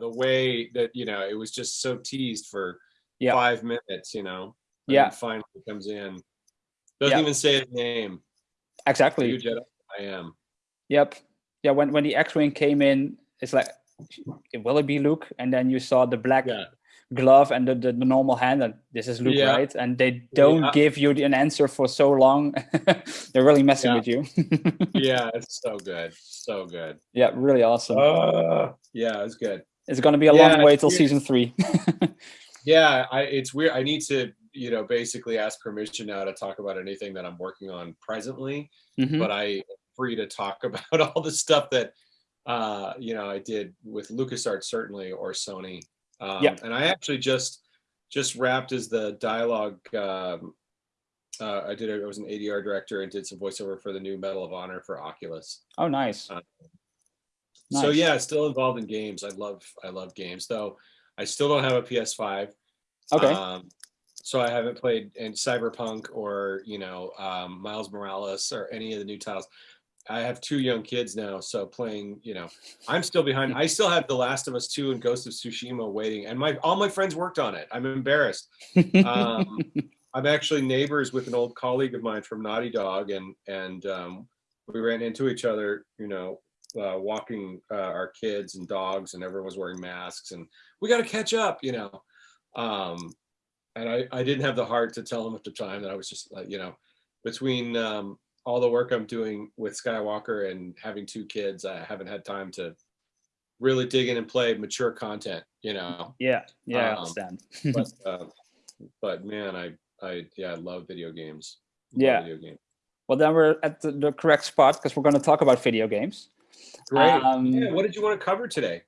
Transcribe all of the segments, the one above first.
the way that you know it was just so teased for Yeah. five minutes. You know. and Yeah. Finally comes in. Doesn't Yeah. even say his name. Exactly. Jedi? I am. Yep. Yeah. When when the X-wing came in, it's like, will it be Luke? And then you saw the black Yeah. glove and the, the, the normal hand, and this is Luke, Yeah. right? And they don't give you an answer for so long. They're really messing with you. Yeah, it's so good. So good. yeah, really awesome. Uh, yeah, it's good. It's gonna be a yeah, long way till season three. Yeah, I it's weird. I need to, you know, basically ask permission now to talk about anything that I'm working on presently, Mhm. but I am free to talk about all the stuff that uh, you know, I did with LucasArts certainly or Sony. Um Yeah. and I actually just just wrapped as the dialogue um uh, I did. I was an ADR director and did some voiceover for the new Medal of Honor for Oculus. Oh, nice. Uh, So yeah, still involved in games. I love I love games though. I still don't have a PS5. Okay. Um, so I haven't played in Cyberpunk or you know um, Miles Morales or any of the new titles. I have two young kids now, so playing you know I'm still behind. I still have The Last of Us 2 and Ghost of Tsushima waiting, and my all my friends worked on it. I'm embarrassed. Um, I'm actually neighbors with an old colleague of mine from Naughty Dog, and and um, we ran into each other, you know, uh, walking uh, our kids and dogs, and everyone was wearing masks, and we got to catch up, you know. Um, and I, I didn't have the heart to tell him at the time that I was just like, you know, between um, all the work I'm doing with Skywalker and having two kids, I haven't had time to really dig in and play mature content, you know. yeah. Yeah. I um, understand. But uh, but man, I I yeah, I love video games. Love Yeah. video games. Well, then we're at the, the correct spot because we're going to talk about video games. Great. Um, yeah, what did you want to cover today?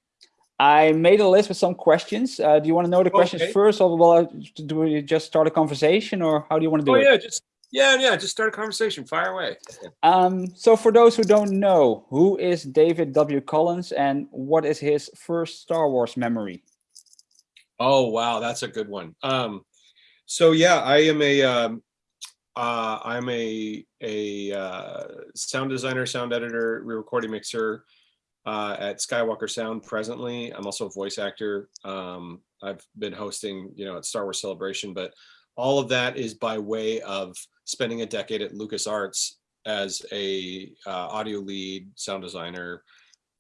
I made a list with some questions. Uh, do you want to know the questions Okay. first, or do we just start a conversation, or how do you want to do Oh it? yeah, just yeah, yeah, just start a conversation. Fire away. Um, so for those who don't know, who is David W. Collins, and what is his first Star Wars memory? Oh wow, that's a good one. Um, so yeah, I am a um, uh, I'm a a uh, sound designer, sound editor, re-recording mixer uh, at Skywalker Sound presently. I'm also a voice actor. Um, I've been hosting, you know, at Star Wars Celebration, but all of that is by way of spending a decade at LucasArts as a uh, audio lead, sound designer,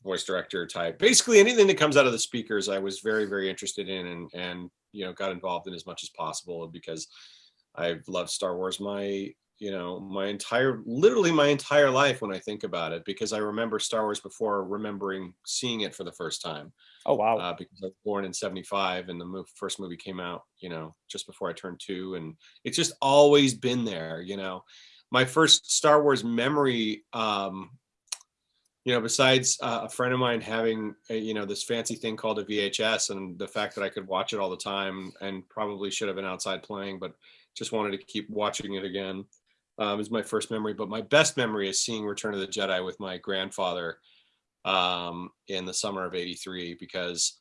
voice director type. Basically, anything that comes out of the speakers, I was very, very interested in, and and you know, got involved in as much as possible because I've loved Star Wars my you know my entire literally my entire life when I think about it because I remember Star Wars before remembering seeing it for the first time Oh wow! uh, because I was born in 75 and the move, first movie came out, you know, just before I turned two. And it's just always been there, you know. My first Star Wars memory, um, you know, besides uh, a friend of mine having, a, you know, this fancy thing called a VHS and the fact that I could watch it all the time and probably should have been outside playing, but just wanted to keep watching it again um, is my first memory. But my best memory is seeing Return of the Jedi with my grandfather um, in the summer of 83 because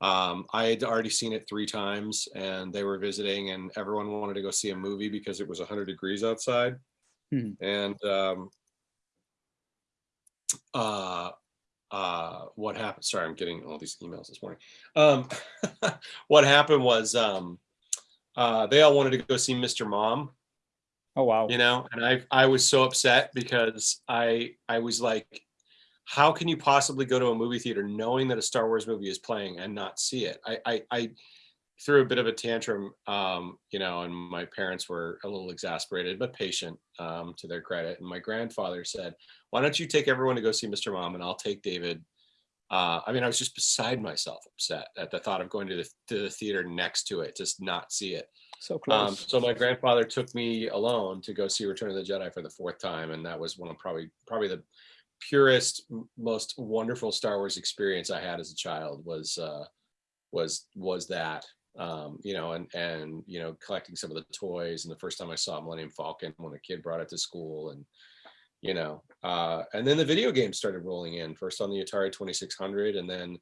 um, I had already seen it three times and they were visiting and everyone wanted to go see a movie because it was 100 degrees outside. Hmm. And um, uh, uh, what happened? Sorry, I'm getting all these emails this morning. Um, what happened was um, uh, they all wanted to go see Mr. Mom oh wow! you know and i i was so upset because i i was like how can you possibly go to a movie theater knowing that a star wars movie is playing and not see it i i, I threw a bit of a tantrum um you know and my parents were a little exasperated but patient um to their credit and my grandfather said why don't you take everyone to go see mr mom and i'll take david uh, I mean, I was just beside myself, upset at the thought of going to the, to the theater next to it, just not see it. So close. Um, so my grandfather took me alone to go see Return of the Jedi for the fourth time, and that was one of probably probably the purest, most wonderful Star Wars experience I had as a child was uh, was was that. Um, you know, and and you know, collecting some of the toys, and the first time I saw Millennium Falcon when a kid brought it to school, and you know, uh, and then the video games started rolling in first on the Atari 2600, and then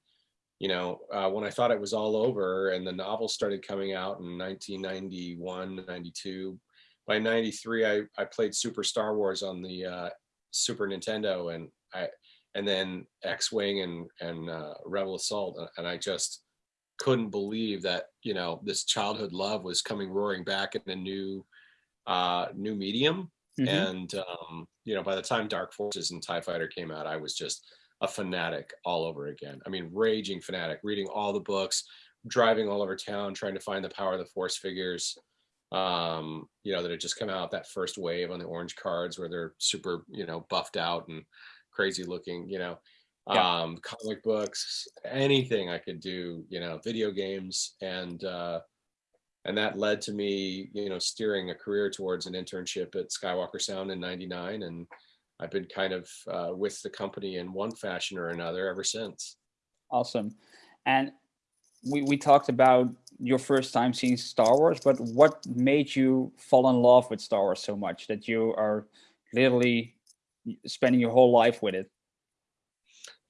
you know, uh, when I thought it was all over and the novels started coming out in 1991, 92, by 93, I, I played Super Star Wars on the uh, Super Nintendo and I, and then X-wing and and uh, Rebel Assault, uh, and I just couldn't believe that you know this childhood love was coming roaring back in a new uh, new medium. Mhm. And um, you know, by the time Dark Forces and Tie Fighter came out, I was just a fanatic all over again. I mean, raging fanatic, reading all the books, driving all over town, trying to find the power of the Force figures. Um, you know, that had just come out that first wave on the orange cards where they're super, you know, buffed out and crazy looking, you know. Yeah. Um, comic books, anything I could do, you know, video games and uh and that led to me, you know, steering a career towards an internship at Skywalker Sound in 99 and I've been kind of uh, with the company in one fashion or another ever since. Awesome. And we, we talked about your first time seeing Star Wars, but what made you fall in love with Star Wars so much that you are literally spending your whole life with it?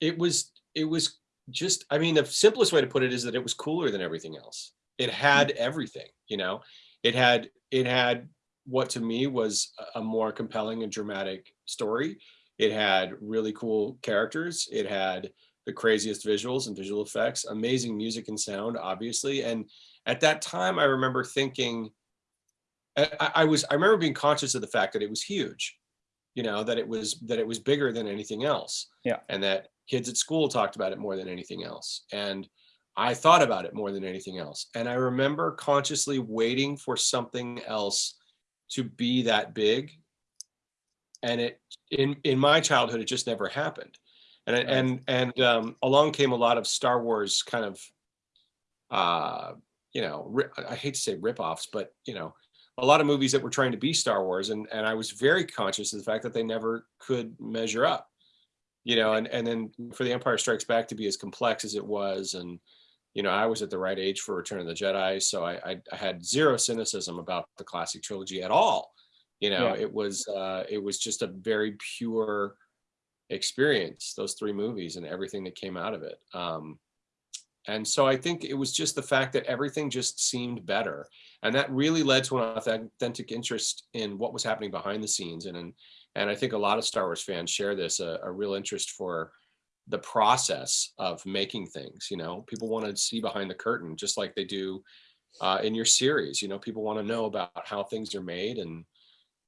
It was it was just I mean the simplest way to put it is that it was cooler than everything else. It hmm. had everything, you know. It had it had what to me was a- more compelling and dramatic story. It had really cool characters. It had the craziest visuals and visual effects, amazing music and sound, obviously. And at that time, I remember thinking, I, I- I was, I remember being conscious of the fact that it was huge, you know, that it was, that it was bigger than anything else. Yeah. And that kids at school talked about it more than anything else. And I thought about it more than anything else. And I remember consciously waiting for something else to be that big. And it in in my childhood, it just never happened. And Right. and and um, along came a lot of Star Wars kind of, uh, you know, I hate to say ripoffs, but you know, a lot of movies that were trying to be Star Wars, and and I was very conscious of the fact that they never could measure up. You know, and and then for the Empire Strikes Back to be as complex as it was, and you know, I was at the right age for Return of the Jedi, so I, I, I had zero cynicism about the classic trilogy at all. You know, Yeah. it was uh, it was just a very pure experience. Those three movies and everything that came out of it. Um, and so I think it was just the fact that everything just seemed better, and that really led to an authentic interest in what was happening behind the scenes. And and, and I think a lot of Star Wars fans share this a, a real interest for the process of making things you know? People want to see behind the curtain just like they do uh, in your series you know? People want to know about how things are made and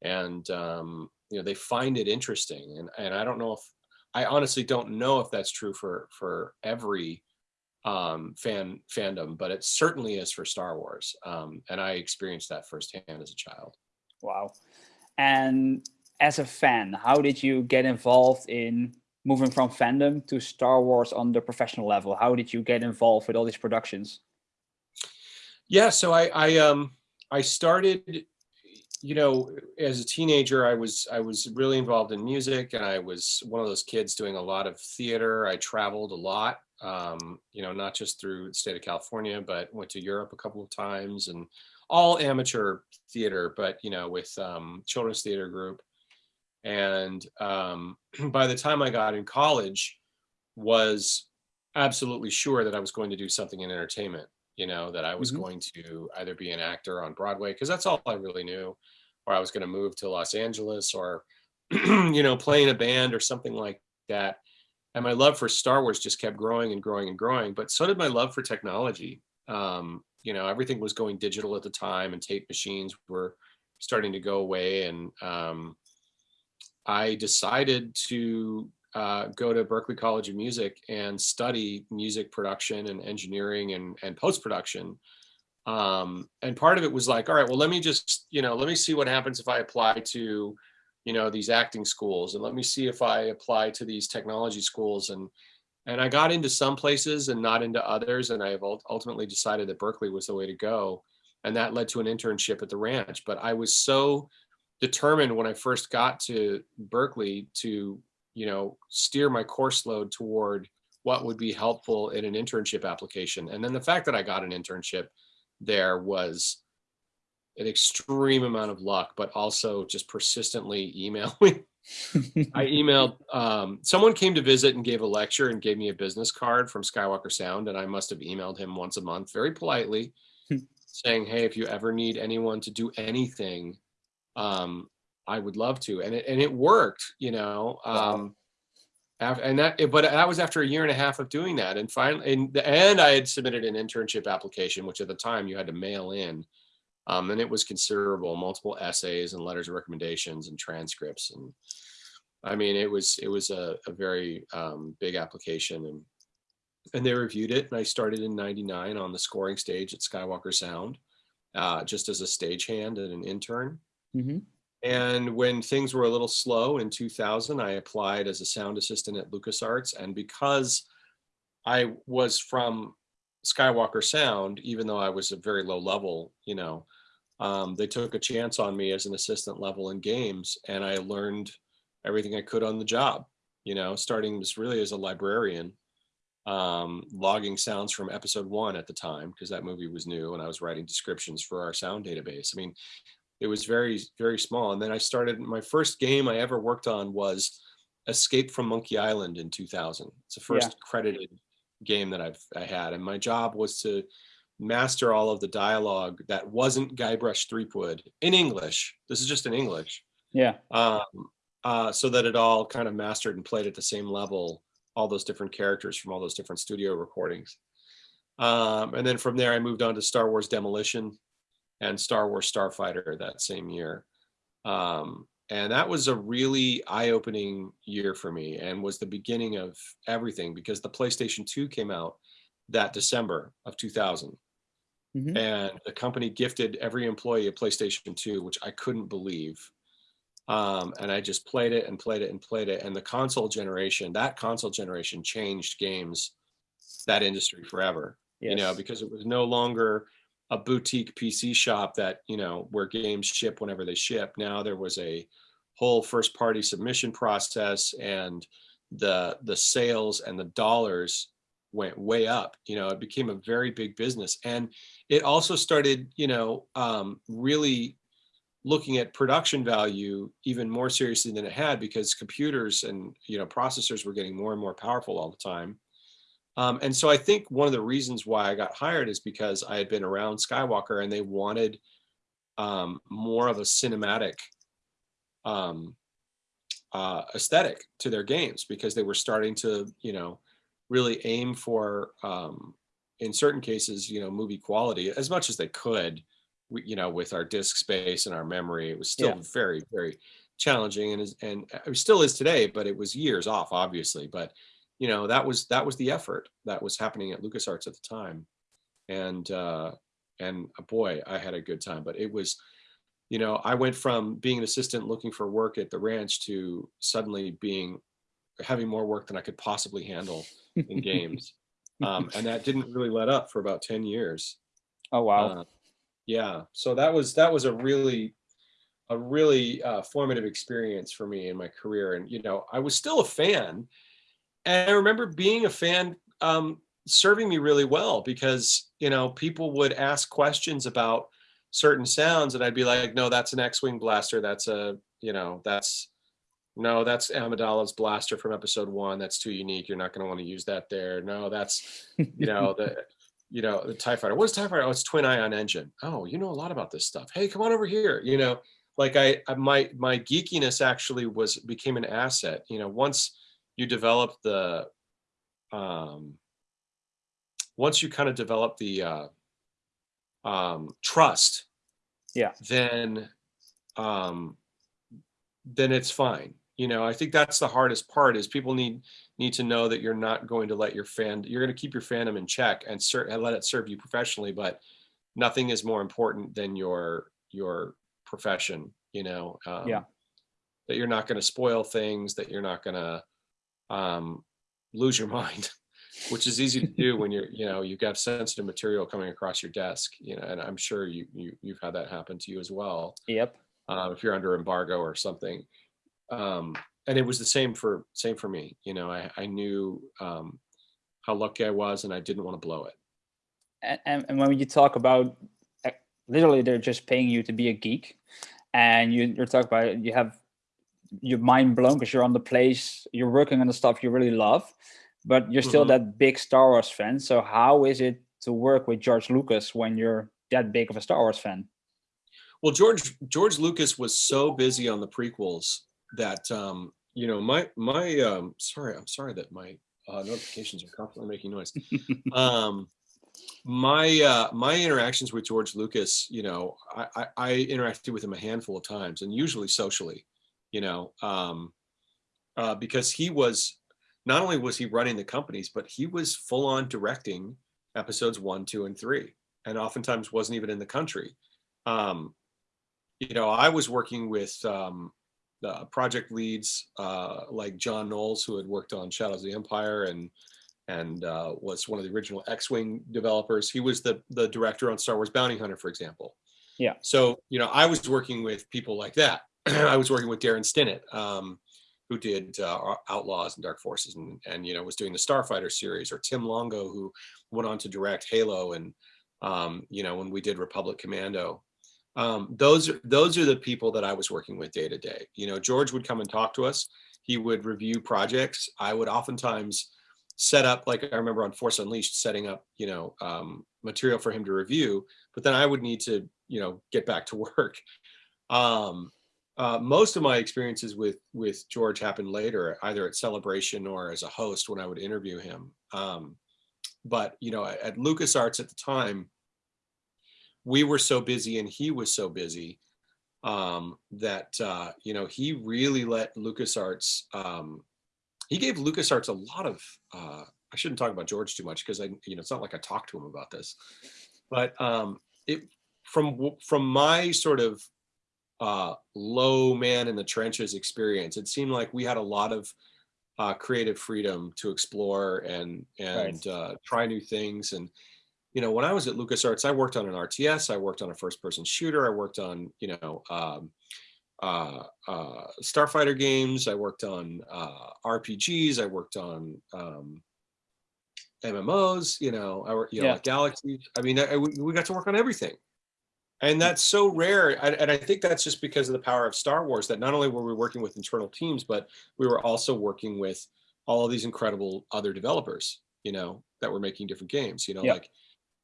and um, you know they find it interesting and and i don't know if i honestly don't know if that's true for for every um fan fandom but it certainly is for star wars um and i experienced that firsthand as a child. Wow. And as a fan, how did you get involved in moving from fandom to Star Wars on the professional level? How did you get involved with all these productions? Yeah, so I I um I started you know as a teenager I was I was really involved in music and I was one of those kids doing a lot of theater. I traveled a lot um you know not just through the state of California but went to Europe a couple of times and all amateur theater but you know with um children's theater group and um by the time I got in college was absolutely sure that I was going to do something in entertainment you know, that I was Mhm. going to either be an actor on Broadway, because that's all I really knew, or I was going to move to Los Angeles or, you know, play in a band or something like that. And my love for Star Wars just kept growing and growing and growing, but so did my love for technology. Um, you know, everything was going digital at the time and tape machines were starting to go away. And um, I decided to uh, go to Berklee College of Music and study music production and engineering and, and post production. Um, and part of it was like, all right, well, let me just, you know, let me see what happens if I apply to, you know, these acting schools, and let me see if I apply to these technology schools. And and I got into some places and not into others, and I have ultimately decided that Berklee was the way to go, and that led to an internship at the ranch. But I was so determined when I first got to Berklee to you know, steer my course load toward what would be helpful in an internship application. And then the fact that I got an internship there was an extreme amount of luck, but also just persistently emailing. I emailed um, someone came to visit and gave a lecture and gave me a business card from Skywalker Sound, and I must have emailed him once a month, very politely, saying, "Hey, if you ever need anyone to do anything, um, I would love to." And it and it worked, you know. Um, Af- And that, but that was after a year and a half of doing that. And finally, and, and I had submitted an internship application, which at the time you had to mail in. Um, and it was considerable, multiple essays and letters of recommendations and transcripts. And I mean, it was, it was a, a very um, big application and, and they reviewed it. And I started in 99 on the scoring stage at Skywalker Sound, uh, just as a stagehand and an intern. Hmm And when things were a little slow in 2000, I applied as a sound assistant at LucasArts. And because I was from Skywalker Sound, even though I was a very low level, you know, um, they took a chance on me as an assistant level in games. And I learned everything I could on the job, you know, starting just really as a librarian, um, logging sounds from episode one at the time, because that movie was new and I was writing descriptions for our sound database. I mean, it was very very small. And then i started my first game i ever worked on was escape from monkey island in 2000 it's the first credited game that i've i had. And my job was to master all of the dialogue that wasn't guybrush threepwood in english. This is just in english. Yeah. um, uh, so that it all kind of mastered and played at the same level all those different characters from all those different studio recordings. Um, and then from there i moved on to star wars demolition and Star Wars Starfighter that same year. Um, and that was a really eye-opening year for me and was the beginning of everything because the PlayStation 2 came out that December of 2000. Mhm. And the company gifted every employee a PlayStation 2, which I couldn't believe. Um, and I just played it and played it and played it. And the console generation, that console generation changed games, that industry forever you know, because it was no longer a boutique PC shop that, you know, where games ship whenever they ship. Now there was a whole first party submission process and the the sales and the dollars went way up. You know, it became a very big business. And it also started, you know, um, really looking at production value even more seriously than it had because computers and you know processors were getting more and more powerful all the time um, and so I think one of the reasons why I got hired is because I had been around Skywalker and they wanted um, more of a cinematic um, uh, aesthetic to their games because they were starting to, you know, really aim for, um, in certain cases, you know, movie quality as much as they could, we, you know, with our disk space and our memory. It was still Yeah. very, very challenging and is, and it still is today, but it was years off, obviously. But you know that was that was the effort that was happening at LucasArts at the time, and uh, and uh, boy, I had a good time. But it was, you know, I went from being an assistant looking for work at the ranch to suddenly being having more work than I could possibly handle in games, um, and that didn't really let up for about ten years. Oh wow. Uh, yeah, so that was that was a really a really uh, formative experience for me in my career, and you know, I was still a fan, and I remember being a fan um, serving me really well because you know people would ask questions about certain sounds, and I'd be like, no, that's an X-wing blaster. That's a you know that's no, that's Amidala's blaster from episode one. That's too unique. You're not going to want to use that there. No, that's you know the you know the tie fighter what's tie fighter oh it's twin ion engine oh you know a lot about this stuff hey come on over here you know like i, I my my geekiness actually was became an asset you know once you develop the um once you kind of develop the uh um trust Yeah. then um then it's fine you know i think that's the hardest part is people need need to know that you're not going to let your fan you're going to keep your fandom in check and, and let it serve you professionally but nothing is more important than your your profession you know um, Yeah. that you're not going to spoil things that you're not going to um, lose your mind which is easy to do when you're you know you've got sensitive material coming across your desk you know and i'm sure you, you you've had that happen to you as well Yep. uh, if you're under embargo or something. Um, and it was the same for same for me. You know, I, I knew um, how lucky I was, and I didn't want to blow it. and, and, when you talk about uh, literally they're just paying you to be a geek and you, you're talking about you have your mind blown because you're on the place you're working on the stuff you really love but you're still Mhm. that big star wars fan so how is it to work with george lucas when you're that big of a star wars fan Well, George George Lucas was so busy on the prequels that um, you know, my my um sorry, I'm sorry that my uh, notifications are constantly making noise. um my uh my interactions with George Lucas, you know, I, I I interacted with him a handful of times and usually socially, you know, um uh because he was not only was he running the companies, but he was full on directing episodes one, two, and three, and oftentimes wasn't even in the country. Um, you know, I was working with um, the project leads uh, like Jon Knoles, who had worked on Shadows of the Empire and and uh, was one of the original X-wing developers. He was the the director on Star Wars Bounty Hunter, for example. Yeah. So you know, I was working with people like that. I was working with Daron Stinnett, um, who did uh, Outlaws and Dark Forces, and and you know was doing the Starfighter series, or Tim Longo, who went on to direct Halo, and um, you know when we did Republic Commando. Um, those are those are the people that I was working with day to day. You know, George would come and talk to us. He would review projects. I would oftentimes set up, like I remember on Force Unleashed, setting up, you know, um, material for him to review. But then I would need to, you know, get back to work. Um, uh, most of my experiences with with George happened later, either at Celebration or as a host when I would interview him. Um, but you know, at, LucasArts at the time, we were so busy and he was so busy um, that uh, you know he really let LucasArts. Um, he gave LucasArts a lot of. Uh, I shouldn't talk about George too much because I, you know, it's not like I talked to him about this, but um, it from from my sort of uh, low man in the trenches experience, it seemed like we had a lot of uh, creative freedom to explore and and Right. uh, try new things. And you know, when I was at LucasArts, I worked on an RTS, I worked on a first-person shooter, I worked on you know um, uh, uh, Starfighter games, I worked on uh, RPGs, I worked on um, MMOs. You know, I worked you know Yeah. like Galaxy. I mean, I, we we got to work on everything and that's so rare and, i think that's just because of the power of star wars that not only were we working with internal teams but we were also working with all of these incredible other developers you know that were making different games you know Yeah. like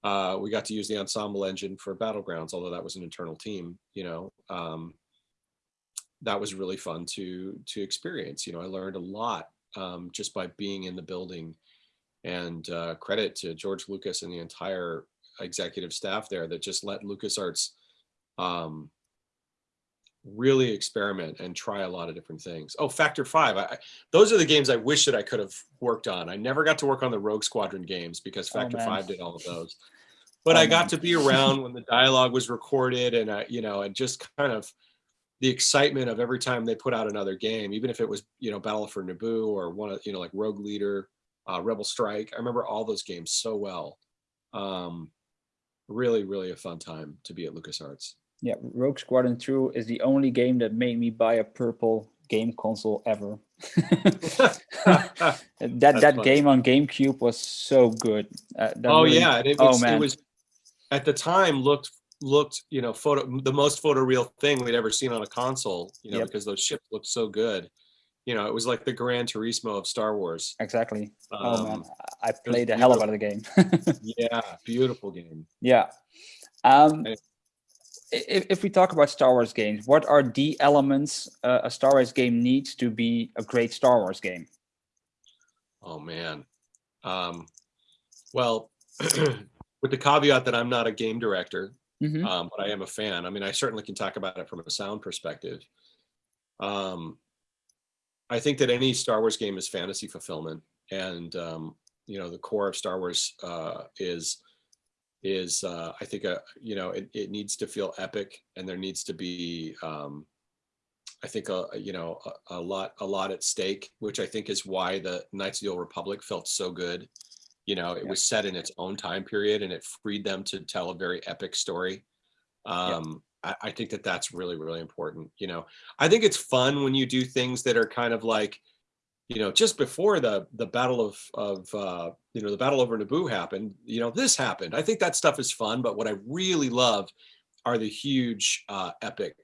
uh, we got to use the ensemble engine for battlegrounds although that was an internal team you know um, that was really fun to to experience you know i learned a lot um, just by being in the building and uh, credit to george lucas and the entire executive staff there that just let LucasArts um, really experiment and try a lot of different things. Oh, Factor Five. I, I- those are the games I wish that I could have worked on. I never got to work on the Rogue Squadron games because Oh, Factor man. Five did all of those. But Oh, I got man. to be around when the dialogue was recorded, and I, you know, and just kind of the excitement of every time they put out another game, even if it was, you know, Battle for Naboo or one of, you know, like Rogue Leader, uh, Rebel Strike. I remember all those games so well. Um, really, really a fun time to be at LucasArts. Yeah, Rogue Squadron 2 is the only game that made me buy a purple game console ever. that that funny. game on GameCube was so good. Uh, oh really- yeah, it oh, was, it was at the time looked looked you know photo the most photoreal thing we'd ever seen on a console. You know Yep. because those ships looked so good. You know it was like the Gran Turismo of Star Wars. Exactly. oh man, Um, I played the hell out of the game. Yeah, beautiful game. yeah. Um, if, if we talk about Star Wars games, what are the elements uh, a Star Wars game needs to be a great Star Wars game? Oh man. Um, well, with the caveat that I'm not a game director, Mhm. um, but I am a fan. I mean, I certainly can talk about it from a sound perspective. Um, I think that any Star Wars game is fantasy fulfillment, and um, you know, the core of Star Wars uh, is is uh, I think a you know it, it needs to feel epic, and there needs to be um, I think a a, you know a, a lot a lot at stake, which I think is why the Knights of the Old Republic felt so good. You know, it Yeah. was set in its own time period, and it freed them to tell a very epic story. Um, I, I think that that's really really important. You know, I think it's fun when you do things that are kind of like, you know, just before the the battle of of uh, you know the battle over Naboo happened. You know, this happened. I think that stuff is fun. But what I really love are the huge uh, epic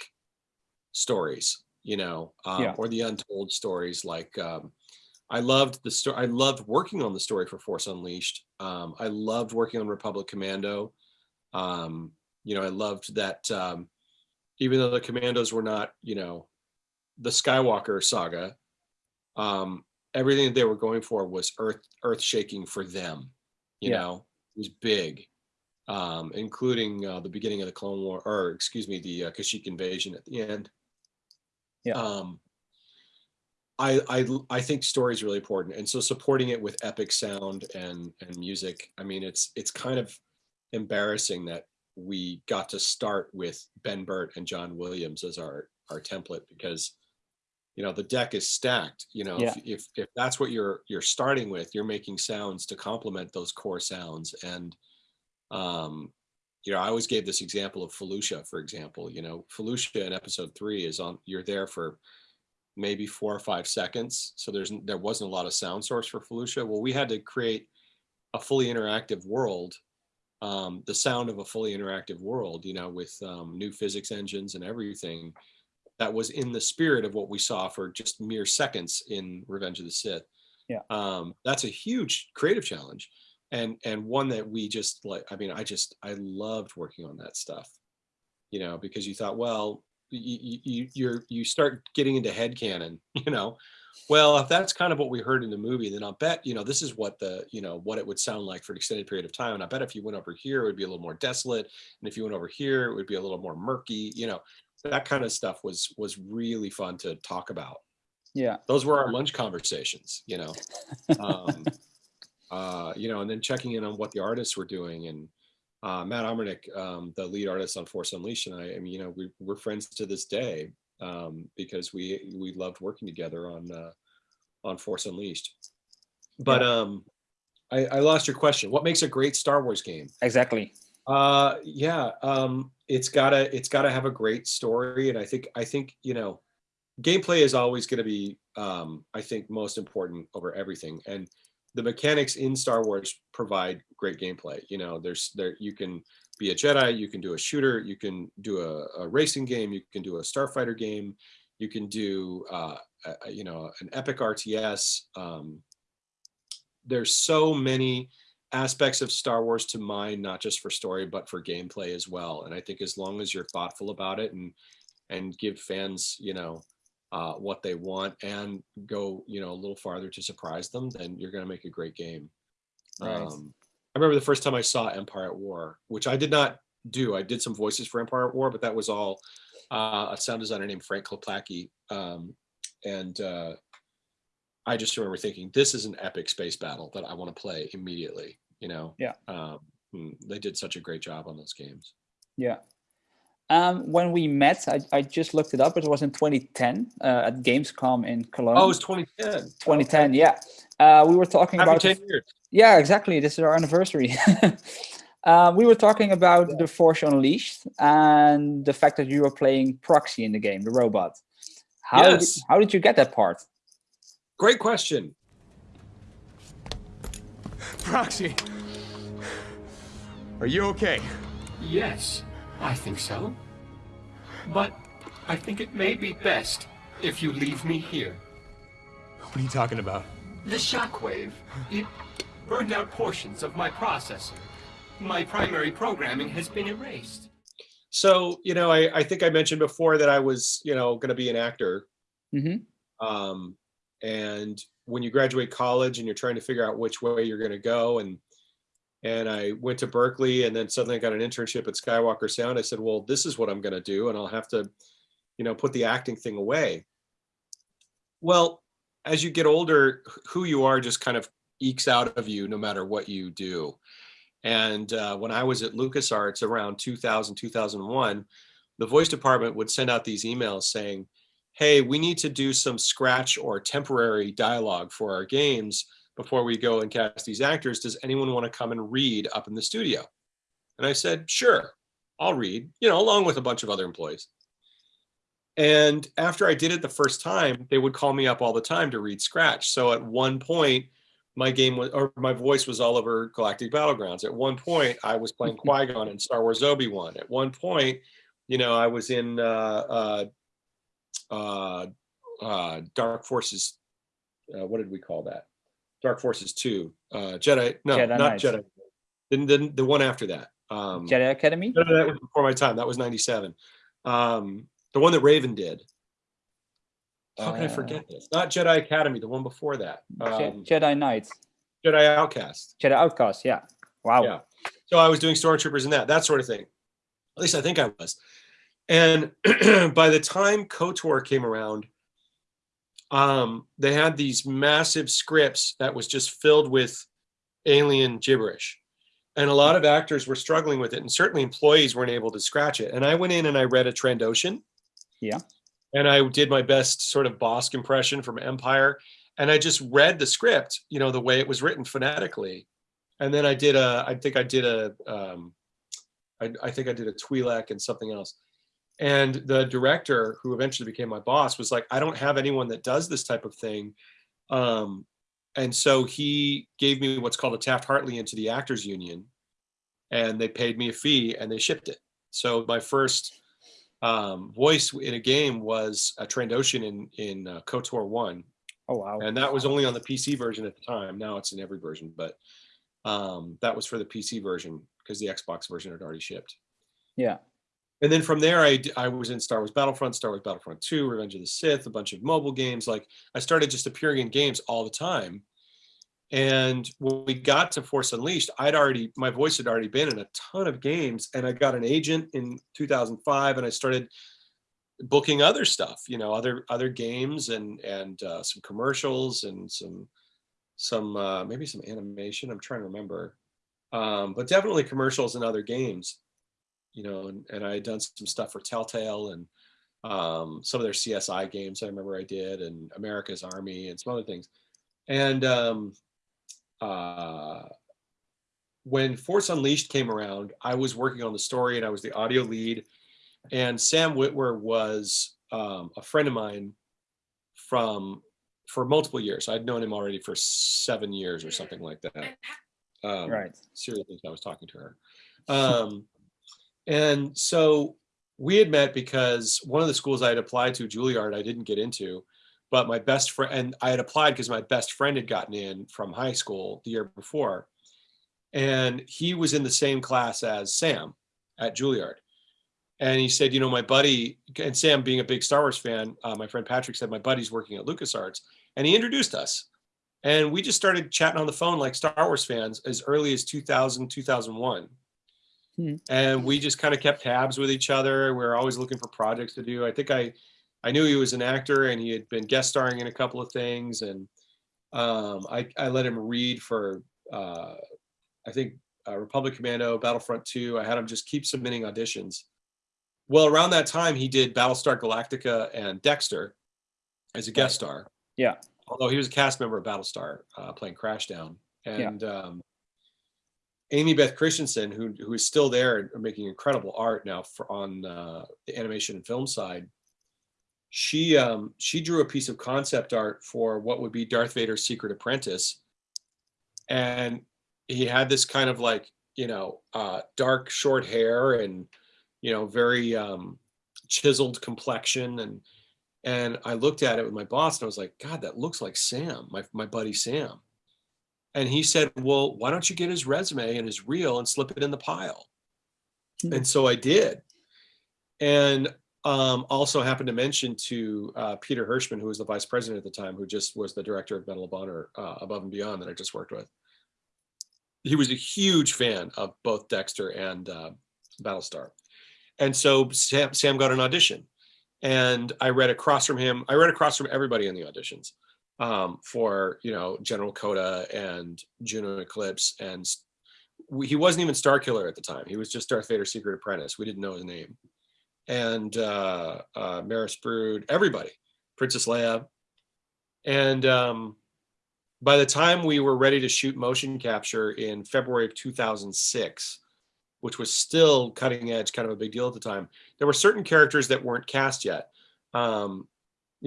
stories. You know, um, Yeah. or the untold stories. Like um, I loved the story. I loved working on the story for Force Unleashed. Um, I loved working on Republic Commando. Um, you know, I loved that um, even though the Commandos were not, you know, the Skywalker saga, um, everything that they were going for was earth earth shaking for them. You Yeah. know, it was big, um, including uh, the beginning of the Clone War, or excuse me, the uh, Kashyyyk invasion at the end. Yeah. Um, I, I I think story is really important, and so supporting it with epic sound and and music. I mean, it's it's kind of embarrassing that we got to start with Ben Burtt and John Williams as our our template because you know the deck is stacked. You know, Yeah. if, if if that's what you're you're starting with, you're making sounds to complement those core sounds. And um, you know, I always gave this example of Felucia, for example. You know, Felucia in episode three is on. You're there for maybe four or five seconds. So there's there wasn't a lot of sound source for Felucia. Well, we had to create a fully interactive world, um, the sound of a fully interactive world, you know, with um, new physics engines and everything that was in the spirit of what we saw for just mere seconds in Revenge of the Sith. Yeah. Um, that's a huge creative challenge and and one that we just like i mean i just i loved working on that stuff you know because you thought well you you you're you start getting into head canon you know? Well if that's kind of what we heard in the movie then i'll bet you know this is what the you know what it would sound like for an extended period of time. And i bet if you went over here it would be a little more desolate. And if you went over here it would be a little more murky you know? That kind of stuff was was really fun to talk about. Yeah. those were our lunch conversations you know? Um, uh, you know and then checking in on what the artists were doing and uh, matt Omernick, um, the lead artist on force unleashed and i i mean you know we, we're friends to this day um, because we we loved working together on uh, on force unleashed. But um I, I lost your question. What makes a great star wars game? Exactly. uh yeah um it's gotta it's gotta have a great story and i think i think you know gameplay is always going to be um i think most important over everything. And the mechanics in star wars provide great gameplay you know there's there you can be a jedi you can do a shooter you can do a, a racing game you can do a starfighter game you can do uh a, you know an epic rts um there's so many aspects of Star Wars to mine, not just for story, but for gameplay as well. And I think as long as you're thoughtful about it and and give fans, you know, uh, what they want and go, you know, a little farther to surprise them, then you're going to make a great game. Right. Um, I remember the first time I saw Empire at War, which I did not do. I did some voices for Empire at War, but that was all uh, a sound designer named Frank Klepacki. Um, and uh, I just remember thinking, this is an epic space battle that I want to play immediately. You know, Yeah. Um, mm, they did such a great job on those games. Yeah. Um, when we met, I, I just looked it up. It was in 2010 uh, at Gamescom in Cologne. Oh, it was 2010. 2010. Yeah. Uh, we were talking Happy about. 10 years. Yeah, exactly. This is our anniversary. uh, we were talking about the Force Unleashed and the fact that you were playing Proxy in the game, the robot. How did, Yes. how did you get that part? Great question. Proxy. Are you okay? Yes, I think so. But I think it may be best if you leave me here. What are you talking about? The shockwave, it burned out portions of my processor. My primary programming has been erased. So, you know, I, I think I mentioned before that I was, you know, going to be an actor. hmm um, and when you graduate college and you're trying to figure out which way you're going to go and and i went to berklee and then suddenly i got an internship at skywalker sound. I said well this is what i'm going to do and i'll have to you know put the acting thing away. Well as you get older who you are just kind of ekes out of you no matter what you do. And uh, when i was at lucasarts around 2000 2001 the voice department would send out these emails saying hey, we need to do some scratch or temporary dialogue for our games before we go and cast these actors. Does anyone want to come and read up in the studio? And I said, sure, I'll read, you know, along with a bunch of other employees. And after I did it the first time, they would call me up all the time to read scratch. So at one point, my game was, or my voice was all over Galactic Battlegrounds. At one point, I was playing Qui Gon in Star Wars Obi Wan. At one point, you know, I was in uh, uh, uh, uh, Dark Forces. Uh, what did we call that? Dark Forces Two. Uh, Jedi. No, Jedi not Knights. Jedi. Then the, the one after that. Um, Jedi Academy? no, no, that was before my time. That was '97. Um, the one that Raven did. how can I Uh, forget this? Not Jedi Academy, the one before that. Um, Jedi Knights. Jedi Outcast. Jedi Outcast. Yeah. Wow. Yeah. So I was doing stormtroopers and that, that sort of thing. At least I think I was. And by the time KOTOR came around, um, they had these massive scripts that was just filled with alien gibberish. And a lot of actors were struggling with it, and certainly employees weren't able to scratch it. And I went in and I read a Trandoshan. Yeah. And I did my best sort of Bossk impression from Empire. And I just read the script, you know, the way it was written phonetically and then I did a, I think I did a, um, I, I think I did a Twi'lek and something else. And the director, who eventually became my boss, was like, I don't have anyone that does this type of thing. Um, and so he gave me what's called a Taft Hartley into the Actors Union, and they paid me a fee and they shipped it. So my first um, voice in a game was a Trandoshan in in uh, KOTOR one, Oh wow. and that was only on the PC version at the time. Now it's in every version, but um, that was for the PC version because the Xbox version had already shipped. Yeah. And then from there, I, I was in Star Wars Battlefront, Star Wars Battlefront 2, Revenge of the Sith, a bunch of mobile games. Like I started just appearing in games all the time. And when we got to Force Unleashed, I'd already my voice had already been in a ton of games, and I got an agent in 2005, and I started booking other stuff, you know, other other games and and uh, some commercials and some some uh, maybe some animation. I'm trying to remember, um, but definitely commercials and other games, you know. And, and I had done some stuff for Telltale and um, some of their CSI games. I remember I did, and America's Army and some other things. And um, uh, when Force Unleashed came around, I was working on the story and I was the audio lead. And Sam Witwer was um, a friend of mine from for multiple years. I'd known him already for seven years or something like that. Um, Right. seriously, I was talking to her. Um, and so we had met because one of the schools I had applied to, Juilliard, I didn't get into, but my best friend, and I had applied because my best friend had gotten in from high school the year before. And he was in the same class as Sam at Juilliard. And he said, you know, my buddy, and Sam being a big Star Wars fan, uh, my friend Patrick said, my buddy's working at LucasArts. And he introduced us. And we just started chatting on the phone like Star Wars fans as early as 2000, 2001. Hmm. And we just kind of kept tabs with each other. We were always looking for projects to do. I think I, I knew he was an actor and he had been guest starring in a couple of things. And um, I, I let him read for, uh, I think, uh, Republic Commando, Battlefront 2. I had him just keep submitting auditions. Well, around that time, he did Battlestar Galactica and Dexter as a guest star. Yeah. Although he was a cast member of Battlestar, uh, playing Crashdown. And um, Amy Beth Christenson, who who is still there and making incredible art now for on uh, the animation and film side, she um, she drew a piece of concept art for what would be Darth Vader's Secret Apprentice, and he had this kind of like you know uh, dark short hair and you know very um, chiseled complexion and and I looked at it with my boss and I was like, God, that looks like Sam, my my buddy Sam. And he said, Well, why don't you get his resume and his reel and slip it in the pile? Hmm. And so I did. And um, also happened to mention to uh, Peter Hirschmann, who was the vice president at the time, who just was the director of Medal of Honor uh, Above and Beyond that I just worked with. He was a huge fan of both Dexter and uh, Battlestar. And so Sam, Sam got an audition and I read across from him. I read across from everybody in the auditions um, for you know General Kota and Juno Eclipse, and we, he wasn't even Starkiller at the time. He was just Darth Vader's secret apprentice. We didn't know his name, and uh, uh, Maris Brood, everybody, Princess Leia, and um, by the time we were ready to shoot motion capture in February of 2006 which was still cutting edge, kind of a big deal at the time. There were certain characters that weren't cast yet. Um,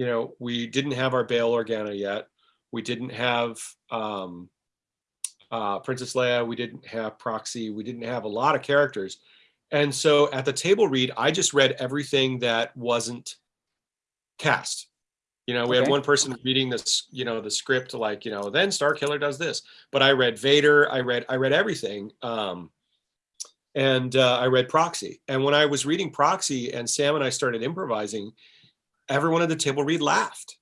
you know, we didn't have our Bail Organa yet. We didn't have um, uh, Princess Leia. We didn't have Proxy. We didn't have a lot of characters. And so at the table read, I just read everything that wasn't cast. You know, we had one person reading this, you know, the script like, you know, then Starkiller does this. But I read Vader. I read, I read everything. Um, and uh, I read Proxy. And when I was reading Proxy and Sam and I started improvising, everyone at the table read laughed.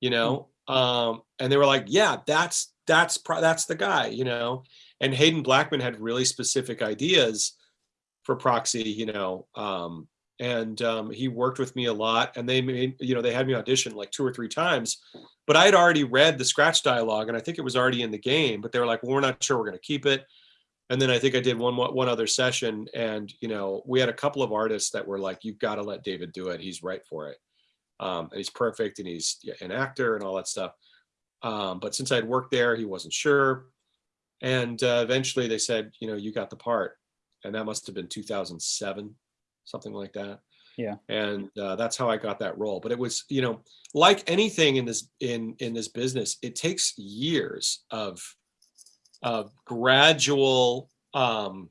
you know. Um, and they were like, "Yeah, that's that's pro- that's the guy," you know. And Haden Blackman had really specific ideas for Proxy, you know. Um, and um, he worked with me a lot, and they made you know they had me audition like two or three times, but I had already read the scratch dialogue, and I think it was already in the game. But they were like, "Well, we're not sure we're going to keep it." and then I think I did one one other session, and you know we had a couple of artists that were like, "You've got to let David do it. He's right for it, um, and he's perfect, and he's an actor and all that stuff." Um, but since I'd worked there, he wasn't sure, and uh, eventually they said, "You know, you got the part," and that must have been 2007, something like that. Yeah. and uh, that's how I got that role. But it was, you know, like anything in this in in this business, it takes years of of gradual um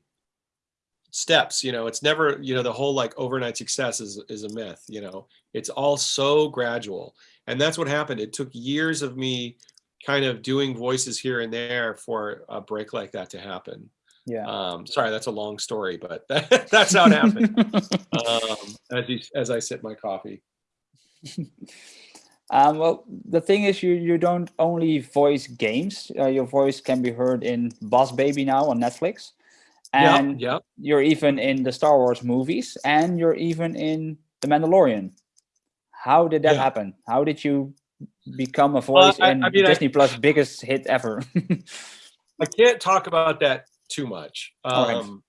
steps you know it's never you know the whole like overnight success is is a myth you know it's all so gradual. And that's what happened. It took years of me kind of doing voices here and there for a break like that to happen. Yeah. um sorry that's a long story but that, that's how it happened. Um as you as i sip my coffee. Um, well, the thing is, you you don't only voice games. Uh, your voice can be heard in Boss Baby now on Netflix, and yeah you're even in the Star Wars movies, and you're even in The Mandalorian. How did that Yeah. happen? How did you become a voice I- in I mean, I- Disney Plus' biggest hit ever? I can't talk about that too much. All right. Um,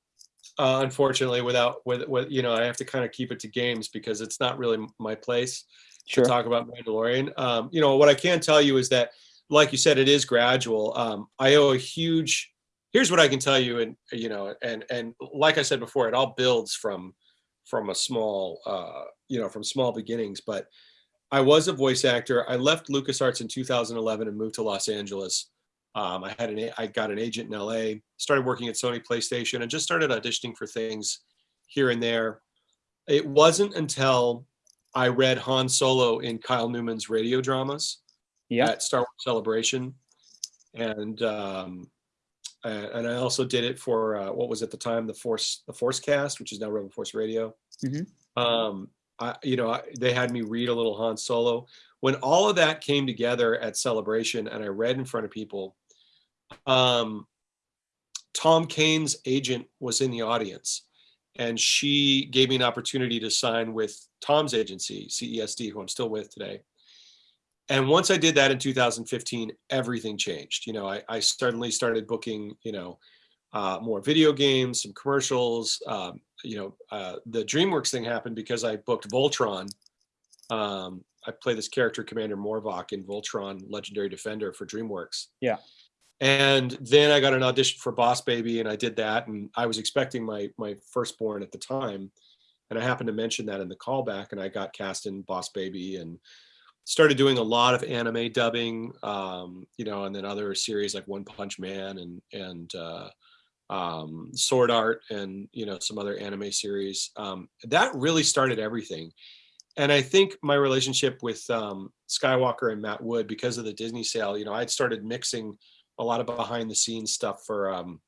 uh, unfortunately, without with with you know, I have to kind of keep it to games because it's not really my place sure. to talk about Mandalorian. Um, you know, what I can tell you is that, like you said, it is gradual. Um, I owe a huge. Here's what I can tell you, and you know, and and like I said before, it all builds from from a small, uh, you know, from small beginnings. But I was a voice actor. I left LucasArts in 2011 and moved to Los Angeles. Um, I had an I got an agent in LA, started working at Sony PlayStation, and just started auditioning for things here and there. It wasn't until I read Han Solo in Kyle Newman's radio dramas Yeah. at Star Wars Celebration, and um, and and I also did it for uh, what was at the time the Force the Force Cast, which is now Rebel Force Radio. Mhm. Um, I, you know, I, they had me read a little Han Solo. When all of that came together at Celebration, and I read in front of people, um, Tom Kane's agent was in the audience, and she gave me an opportunity to sign with Tom's agency, CESD, who I'm still with today. And once I did that in 2015, everything changed. You know, I, I suddenly started booking, you know, uh, more video games, some commercials. Um, you know, uh, the DreamWorks thing happened because I booked Voltron. Um, I play this character, Commander Morvok, in Voltron Legendary Defender for DreamWorks. Yeah. And then I got an audition for Boss Baby, and I did that. And I was expecting my my firstborn at the time, and I happened to mention that in the callback, and I got cast in Boss Baby, and started doing a lot of anime dubbing, um, you know, and then other series like One Punch Man and and uh, um, Sword Art, and you know some other anime series. Um, that really started everything, and I think my relationship with um, Skywalker and Matt Wood because of the Disney sale, you know, I'd started mixing a lot of behind the scenes stuff for um,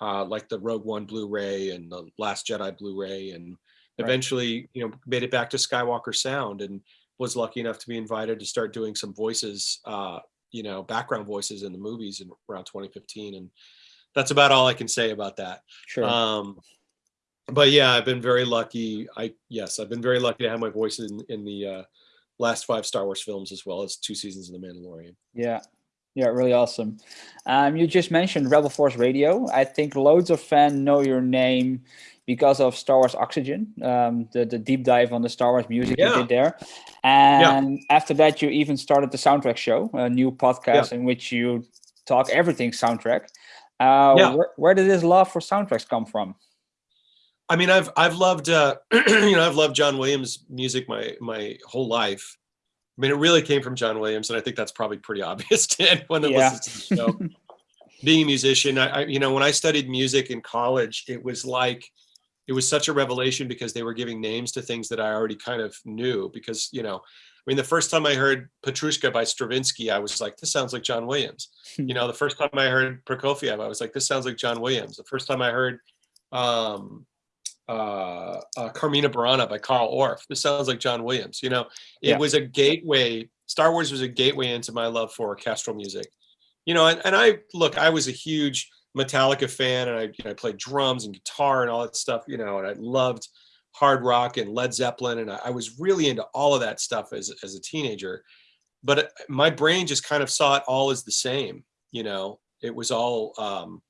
uh, like the Rogue One Blu-ray and the Last Jedi Blu-ray, and Right. eventually, you know, made it back to Skywalker Sound and was lucky enough to be invited to start doing some voices, uh, you know, background voices in the movies in around 2015, and that's about all I can say about that. Sure. Um, but yeah, I've been very lucky. I yes, I've been very lucky to have my voice in in the uh, last five Star Wars films as well as two seasons of The Mandalorian. Yeah. Yeah, really awesome. Um, you just mentioned Rebel Force Radio. I think loads of fans know your name because of Star Wars Oxygen, um, the, the deep dive on the Star Wars music you did there. And after that, you even started the Soundtrack Show, a new podcast in which you talk everything soundtrack. Uh, Yeah. where, where did this love for soundtracks come from? I mean, I've I've loved uh, you know I've loved John Williams music my my whole life. I mean, it really came from John Williams, and I think that's probably pretty obvious to anyone that Yeah. listens to the show. Being a musician, I, I you know when I studied music in college, it was like it was such a revelation because they were giving names to things that I already kind of knew. Because you know, I mean, the first time I heard Petrushka by Stravinsky, I was like, this sounds like John Williams. you know, the first time I heard Prokofiev, I was like, this sounds like John Williams. The first time I heard um, uh, uh, Carmina Burana by Carl Orff, this sounds like John Williams. You know, it Yeah. was a gateway Star Wars was a gateway into my love for orchestral music. You know, and, and I look, I was a huge Metallica fan, and I you know I played drums and guitar and all that stuff. You know, and I loved hard rock and Led Zeppelin, and I, I was really into all of that stuff as as a teenager. But it- my brain just kind of saw it all as the same. You know, it was all um,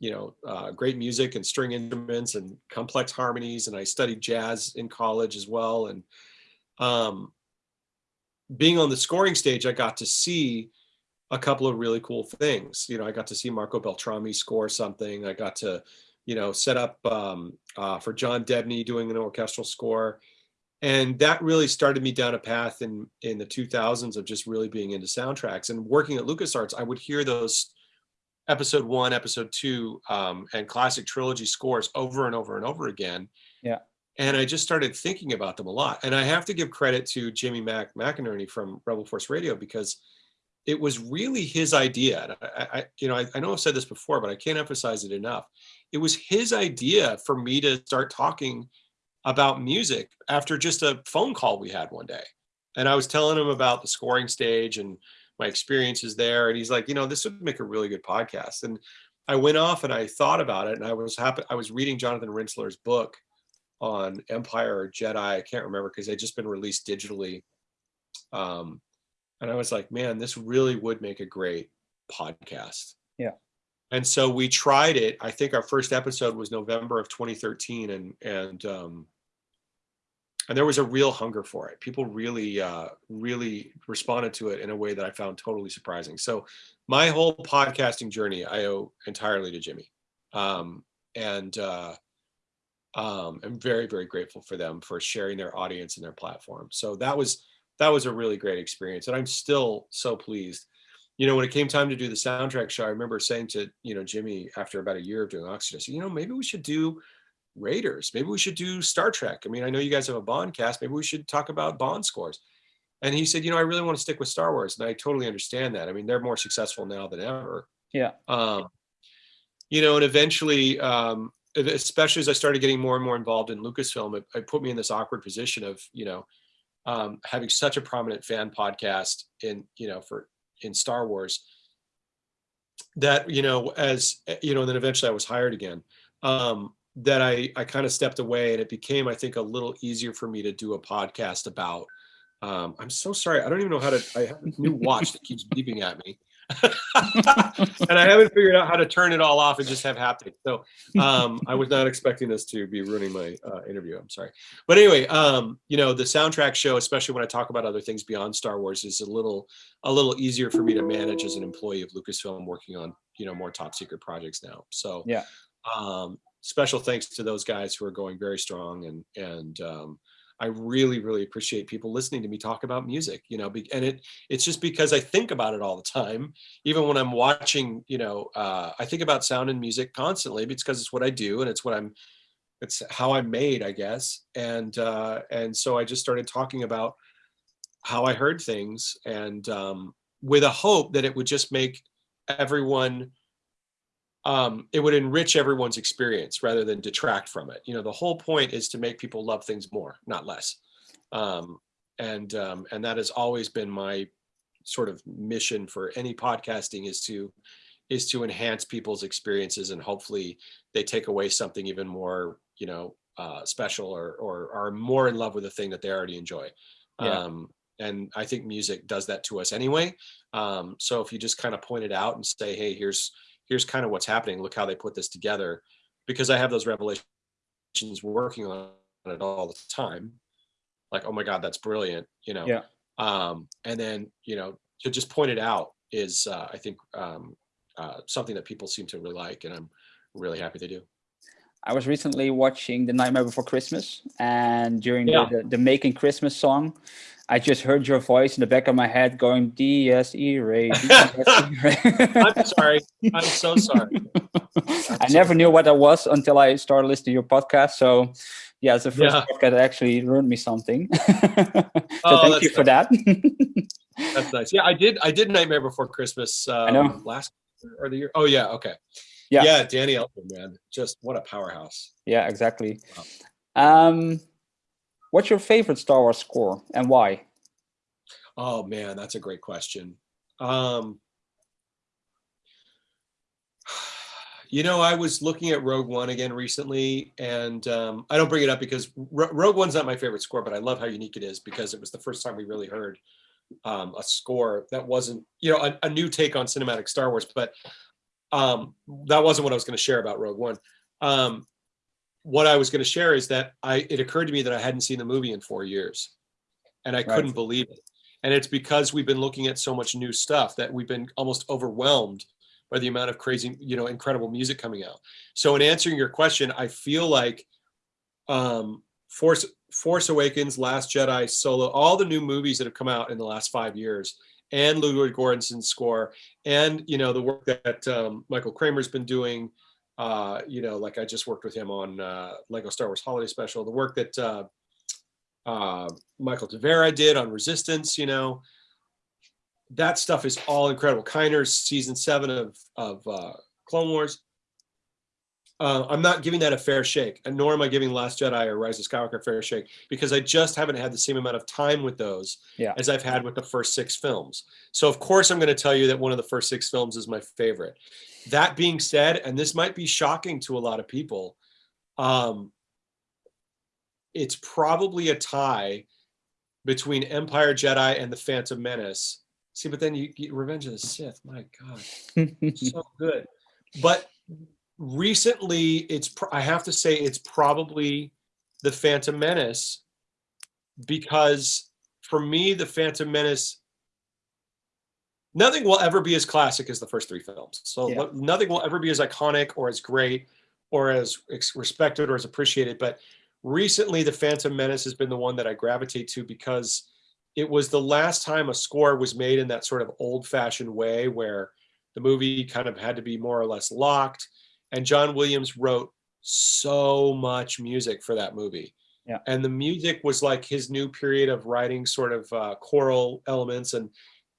you know, uh, great music and string instruments and complex harmonies. And I studied jazz in college as well. And um, being on the scoring stage, I got to see a couple of really cool things. You know, I got to see Marco Beltrami score something. I got to, you know, set up um, uh, for John Debney doing an orchestral score. And that really started me down a path in in the 2000s of just really being into soundtracks and working at LucasArts. I would hear those episode one, episode two, um, and classic trilogy scores over and over and over again. Yeah. And I just started thinking about them a lot. And I have to give credit to Jimmy Mac McInerney from Rebel Force Radio because it was really his idea. I, I you know, I, I know I've said this before, but I can't emphasize it enough. It was his idea for me to start talking about music after just a phone call we had one day. And I was telling him about the scoring stage and my experiences there. And he's like, you know, this would make a really good podcast. And I went off and I thought about it and I was happy. I was reading Jonathan Rinzler's book on Empire or Jedi. I can't remember because they'd just been released digitally. Um, and I was like, man, this really would make a great podcast. Yeah. And so we tried it. I think our first episode was November of 2013 and and um and there was a real hunger for it. People really uh really responded to it in a way that I found totally surprising. So my whole podcasting journey I owe entirely to Jimmy. Um and uh um I'm very very grateful for them for sharing their audience and their platform. So that was that was a really great experience and I'm still so pleased you know, when it came time to do the soundtrack show, I remember saying to, you know, Jimmy after about a year of doing Oxygen, I said, you know, maybe we should do Raiders. Maybe we should do Star Trek. I mean, I know you guys have a Bond cast. Maybe we should talk about Bond scores. And he said, you know, I really want to stick with Star Wars. And I totally understand that. I mean, they're more successful now than ever. Yeah. Um, you know, and eventually, um, especially as I started getting more and more involved in Lucasfilm, it, it put me in this awkward position of, you know, um, having such a prominent fan podcast in, you know, for in Star Wars that you know as you know and then eventually I was hired again um that I I kind of stepped away and it became I think a little easier for me to do a podcast about. Um I'm so sorry. I don't even know how to I have a new watch that keeps beeping at me and I haven't figured out how to turn it all off and just have haptic. So um, I was not expecting this to be ruining my uh, interview. I'm sorry, but anyway, um, you know, the soundtrack show, especially when I talk about other things beyond Star Wars, is a little a little easier for me to manage as an employee of Lucasfilm, working on you know more top secret projects now. So Yeah. um, special thanks to those guys who are going very strong and and um, I really, really appreciate people listening to me talk about music, you know, and it it's just because I think about it all the time. Even when I'm watching, you know, uh, I think about sound and music constantly because it's what I do and it's what I'm, it's how I'm made, I guess. And uh, and so I just started talking about how I heard things and um, with a hope that it would just make everyone um, it would enrich everyone's experience rather than detract from it. You know, the whole point is to make people love things more, not less. Um, and um, and that has always been my sort of mission for any podcasting is to is to enhance people's experiences and hopefully they take away something even more, you know, uh, special or or are more in love with the thing that they already enjoy. Yeah. Um, and I think music does that to us anyway. Um, so if you just kind of point it out and say, hey, here's here's kind of what's happening. Look how they put this together. Because I have those revelations working on it all the time. Like, oh my God, that's brilliant, you know. Yeah. Um, and then, you know, to just point it out is uh, I think um, uh, something that people seem to really like, and I'm really happy they do. I was recently watching The Nightmare Before Christmas, and during Yeah. the, the, the Making Christmas song, I just heard your voice in the back of my head going Dies Irae. D-S-E I'm sorry. I'm so sorry. I never knew what that was until I started listening to your podcast. So, yeah, it's the first Yeah. podcast that actually learned me something. so, Oh, thank you for that. That's nice. Yeah, I did. I did Nightmare Before Christmas. Um, know. Last year or the year. Oh yeah. Okay. Yeah. Yeah. Danny Elfman, man, just what a powerhouse. yeah, exactly. Um, what's your favorite Star Wars score and why? Oh man, that's a great question. Um, you know, I was looking at Rogue One again recently, and um, I don't bring it up because Ro- Rogue One's not my favorite score, but I love how unique it is because it was the first time we really heard um, a score that wasn't, you know, a, a new take on cinematic Star Wars. But um, that wasn't what I was going to share about Rogue One. Um, what I was going to share is that I it occurred to me that I hadn't seen the movie in four years, and I Right. couldn't believe it. And it's because we've been looking at so much new stuff that we've been almost overwhelmed by the amount of crazy, you know, incredible music coming out. So in answering your question, I feel like um, Force Force Awakens, Last Jedi, Solo, all the new movies that have come out in the last five years, and Ludwig Göransson's score, and you know the work that um, Michael Kramer's been doing. Uh, you know, like I just worked with him on uh, Lego Star Wars Holiday Special. The work that uh, uh, Michael Tavera did on Resistance. You know, that stuff is all incredible. Kiner's season seven of of uh, Clone Wars. Uh, I'm not giving that a fair shake, and nor am I giving Last Jedi or Rise of Skywalker a fair shake because I just haven't had the same amount of time with those Yeah. as I've had with the first six films. So of course I'm going to tell you that one of the first six films is my favorite. That being said, and this might be shocking to a lot of people, um, it's probably a tie between Empire Jedi and the Phantom Menace. See, but then you get Revenge of the Sith. My God so good. But recently, it's I have to say it's probably the Phantom Menace because for me, the Phantom Menace. Nothing will ever be as classic as the first three films. So Yeah. nothing will ever be as iconic or as great or as respected or as appreciated. But recently, the Phantom Menace has been the one that I gravitate to because it was the last time a score was made in that sort of old-fashioned way where the movie kind of had to be more or less locked and john williams wrote so much music for that movie Yeah. and the music was like his new period of writing sort of uh, choral elements and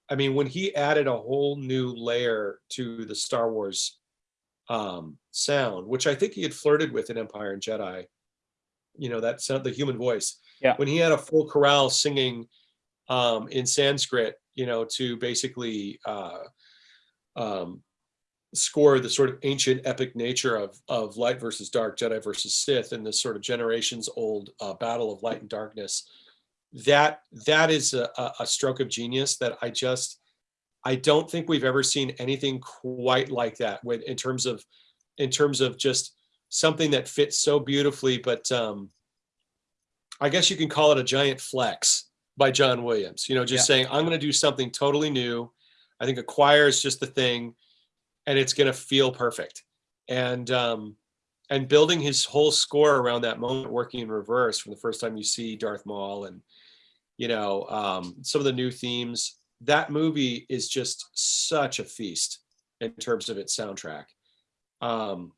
i mean when he added a whole new layer to the star wars um, sound which i think he had flirted with in empire and jedi you know that sound the human voice Yeah. when he had a full chorale singing um, in sanskrit you know to basically uh, um, score the sort of ancient epic nature of of light versus dark, Jedi versus Sith, and this sort of generations old uh, battle of light and darkness. That that is a, a- stroke of genius that I just I don't think we've ever seen anything quite like that with in terms of in terms of just something that fits so beautifully. But um, I guess you can call it a giant flex by John Williams. You know, just saying I'm going to do something totally new. I think a choir is just the thing, and it's going to feel perfect. And um, and building his whole score around that moment, working in reverse from the first time you see Darth Maul, and you know um, some of the new themes. That movie is just such a feast in terms of its soundtrack. Um,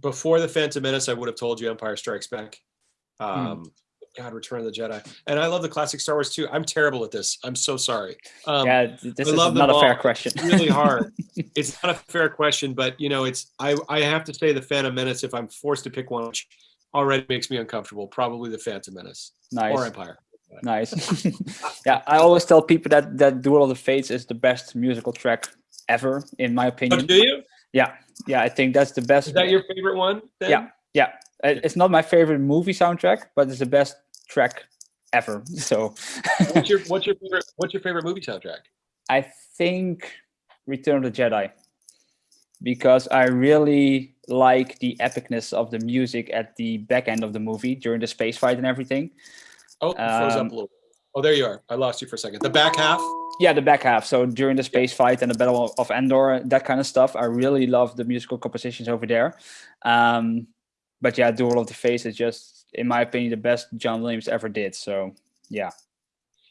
before the Phantom Menace, I would have told you Empire Strikes Back. Um, God, Return of the Jedi, and I love the classic Star Wars too. I'm terrible at this. I'm so sorry. Um, yeah, this I is not a fair question. it's really hard. it's not a fair question, but you know, it's I I have to say the Phantom Menace. If I'm forced to pick one, which already makes me uncomfortable, probably the Phantom Menace nice. or Empire. Nice. yeah, I always tell people that that Duel of the Fates is the best musical track ever, in my Oh, opinion. do you? Yeah, yeah, I think that's the best. Is that your favorite one? then? Yeah. Yeah, it's not my favorite movie soundtrack, but it's the best track ever. So What's your What's your favorite What's your favorite movie soundtrack? I think Return of the Jedi because I really like the epicness of the music at the back end of the movie during the space fight and everything. Oh, it froze up Um, a little. Oh, there you are. I lost you for a second. The back half. Yeah, the back half. So during the space fight and the Battle of Endor, that kind of stuff, I really love the musical compositions over there. Um, but yeah, Duel of the Fates is just, in my opinion, the best John Williams ever did. So yeah,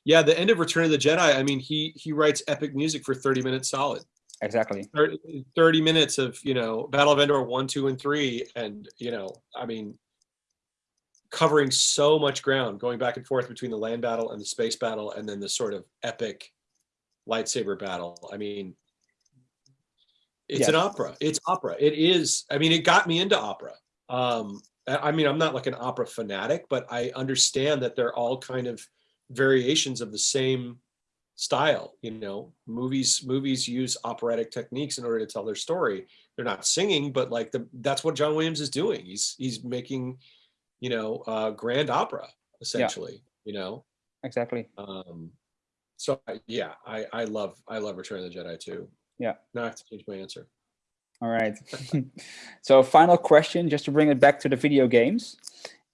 Yeah, the end of Return of the Jedi. I mean, he he writes epic music for 30 minutes solid. exactly. 30, 30 minutes of you know battle of endor one two and three and you know i mean covering so much ground going back and forth between the land battle and the space battle and then the sort of epic lightsaber battle i mean it's an opera it's opera it is i mean it got me into opera um i mean i'm not like an opera fanatic but i understand that they're all kind of variations of the same style. You know, movies movies use operatic techniques in order to tell their story. They're not singing, but like the that's what John Williams is doing. He's he's making, you know, uh, grand opera essentially. You know, Exactly. um, so yeah, I I love I love Return of the Jedi too. Yeah. Now I have to change my answer. All right. so final question, just to bring it back to the video games.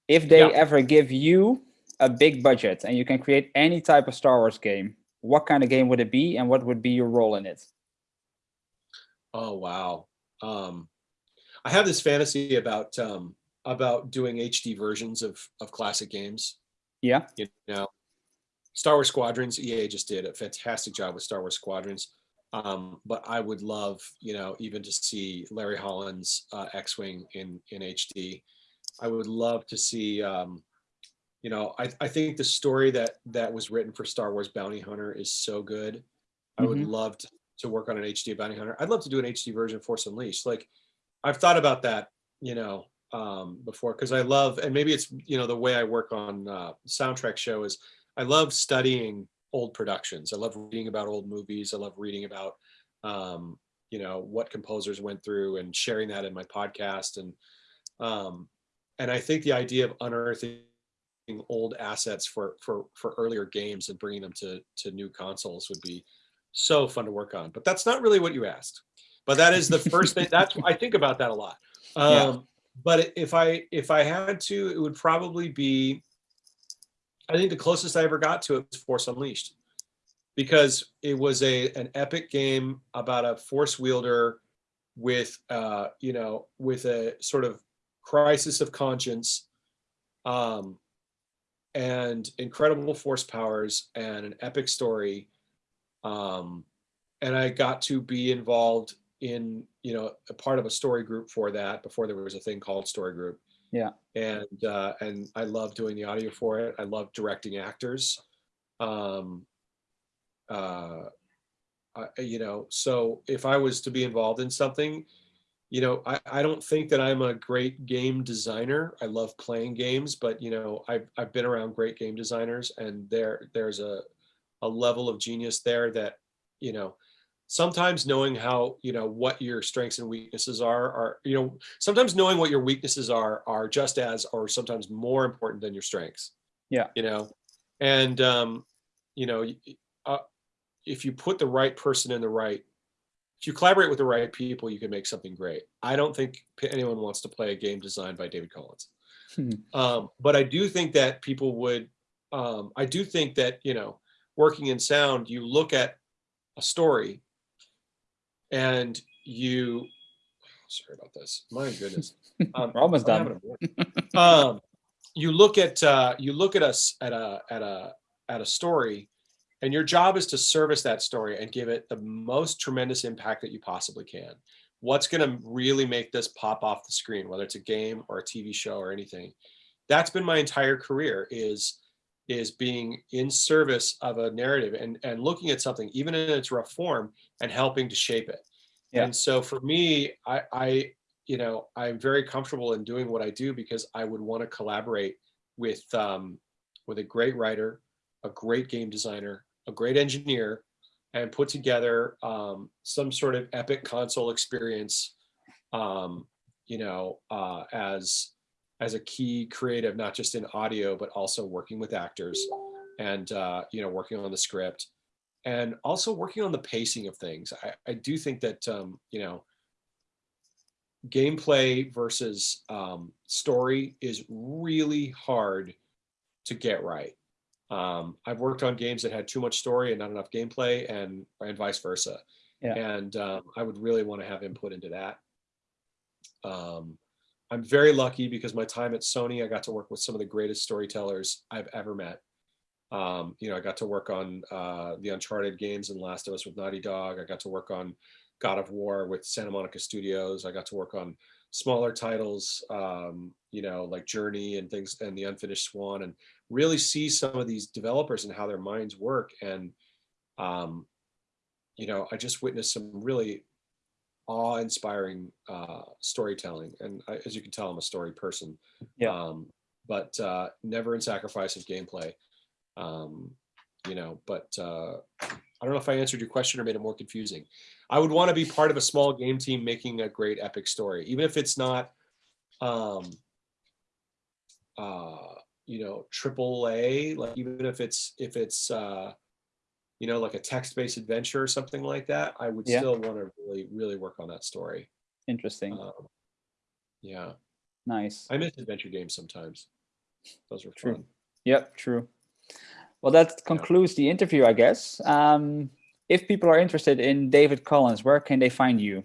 If they Yeah. ever give you a big budget and you can create any type of Star Wars game, what kind of game would it be and what would be your role in it? Oh wow. Um I have this fantasy about um about doing HD versions of of classic games. Yeah. You know, Star Wars Squadrons, EA just did a fantastic job with Star Wars Squadrons. Um, but I would love, you know, even to see Larry Holland's uh, X-wing in in HD. I would love to see, um, you know, I, I think the story that that was written for Star Wars Bounty Hunter is so good. I would Mhm. love to, to work on an HD Bounty Hunter. I'd love to do an HD version of Force Unleashed. Like, I've thought about that, you know, um, before because I love, and maybe it's you know the way I work on uh, soundtrack show is I love studying old productions. I love reading about old movies. I love reading about, um, you know, what composers went through and sharing that in my podcast. And, um, and I think the idea of unearthing old assets for, for, for earlier games and bringing them to, to new consoles would be so fun to work on, but that's not really what you asked. But that is the first thing that's, I think about that a lot. Um, Yeah. but if I, if I had to, it would probably be, I think the closest I ever got to it was Force Unleashed because it was a an epic game about a force wielder with uh you know with a sort of crisis of conscience um and incredible force powers and an epic story um and I got to be involved in you know a part of a story group for that before there was a thing called story group Yeah. and uh and I love doing the audio for it. I love directing actors. Um uh I, you know so if i was to be involved in something you know I, I don't think that i'm a great game designer. I love playing games but you know i've, I've been around great game designers and there there's a a level of genius there that you know sometimes knowing how you know what your strengths and weaknesses are are you know sometimes knowing what your weaknesses are are just as or sometimes more important than your strengths Yeah. you know and um you know uh, if you put the right person in the right if you collaborate with the right people you can make something great i don't think anyone wants to play a game designed by david collins Hmm. um, but i do think that people would um, i do think that you know working in sound you look at a story and you sorry about this my goodness um, We're almost done. having a moment. um, you look at uh, you look at us at a at a at a story, and your job is to service that story and give it the most tremendous impact that you possibly can. What's going to really make this pop off the screen, whether it's a game or a TV show or anything? That's been my entire career is is being in service of a narrative and and looking at something even in its rough form and helping to shape it. Yeah. And so for me, I I you know i'm very comfortable in doing what i do because i would want to collaborate with um, with a great writer a great game designer a great engineer and put together um, some sort of epic console experience um, you know uh, as as a key creative not just in audio but also working with actors and uh, you know working on the script and also working on the pacing of things i, I do think that um, you know gameplay versus um, story is really hard to get right. Um, I've worked on games that had too much story and not enough gameplay, and and vice versa. Yeah. And um, I would really want to have input into that. Um, I'm very lucky because my time at Sony, I got to work with some of the greatest storytellers I've ever met. Um, you know, I got to work on uh, the Uncharted games and Last of Us with Naughty Dog. I got to work on God of War with Santa Monica Studios. I got to work on smaller titles, um, you know, like Journey and things, and The Unfinished Swan, and really see some of these developers and how their minds work. And, um, you know, I just witnessed some really awe-inspiring uh, storytelling. And I, as you can tell, I'm a story person. Yeah. Um, but uh, never in sacrifice of gameplay. Um, you know, but uh, I don't know if I answered your question or made it more confusing. I would want to be part of a small game team making a great epic story, even if it's not, um, uh, you know, triple A, like even if it's, if it's, uh, you know, like a text-based adventure or something like that, I would Yeah. still want to really, really work on that story. Interesting. Um, yeah, nice. I miss adventure games sometimes. Those were True. fun. Yep, true. Well, that concludes the interview, I guess. Um, if people are interested in David Collins, where can they find you?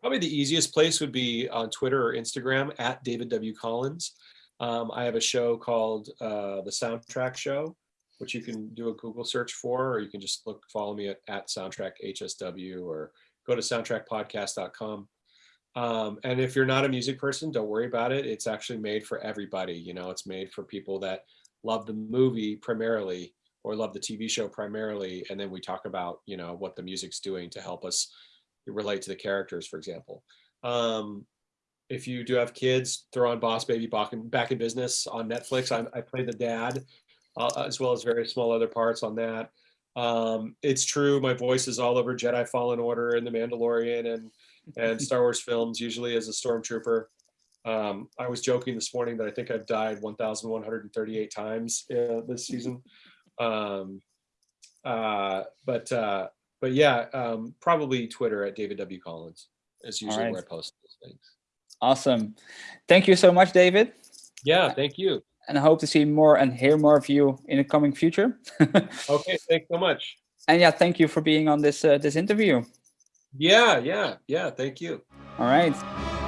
Probably the easiest place would be on Twitter or Instagram at David W. Collins. Um, I have a show called uh, the Soundtrack Show, which you can do a Google search for, or you can just look follow me at, at Soundtrack HSW or go to soundtrackpodcast.com. Um, and if you're not a music person, don't worry about it. It's actually made for everybody. You know, it's made for people that love the movie primarily or love the TV show primarily. And then we talk about, you know, what the music's doing to help us relate to the characters, for example. Um, if you do have kids, throw on Boss Baby Back in, Business on Netflix. I, I play the dad, uh, as well as various small other parts on that. Um, it's true, my voice is all over Jedi Fallen Order and The Mandalorian and and Star Wars films, usually as a stormtrooper. Um, I was joking this morning that I think I've died 1,138 times uh, this season. Um, uh, but uh, but yeah, um, probably Twitter at David W. Collins is usually right. where I post those things. Awesome. Thank you so much, David. Yeah, thank you. And I hope to see more and hear more of you in the coming future. Okay, thanks so much. and yeah, thank you for being on this uh, this interview. Yeah, yeah, yeah, thank you. All right.